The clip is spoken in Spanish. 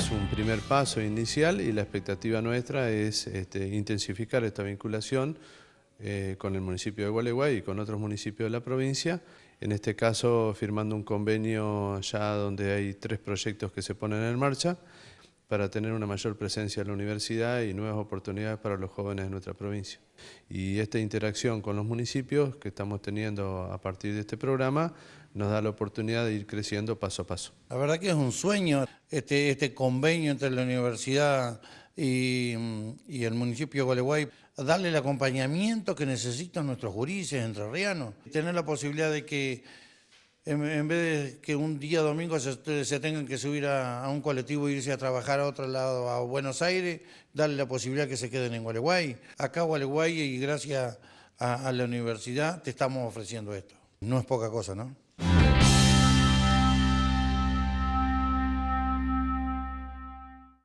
Es un primer paso inicial y la expectativa nuestra es este, intensificar esta vinculación eh, con el municipio de Gualeguay y con otros municipios de la provincia, en este caso firmando un convenio ya donde hay tres proyectos que se ponen en marcha para tener una mayor presencia en la universidad y nuevas oportunidades para los jóvenes de nuestra provincia. Y esta interacción con los municipios que estamos teniendo a partir de este programa nos da la oportunidad de ir creciendo paso a paso. La verdad que es un sueño este, este convenio entre la universidad y, el municipio de Gualeguay, darle el acompañamiento que necesitan nuestros jurises entrerrianos, tener la posibilidad de que en, vez de que un día domingo se, tengan que subir a, un colectivo e irse a trabajar a otro lado, a Buenos Aires, darle la posibilidad que se queden en Gualeguay. Acá Gualeguay y gracias a la universidad te estamos ofreciendo esto. No es poca cosa, ¿no?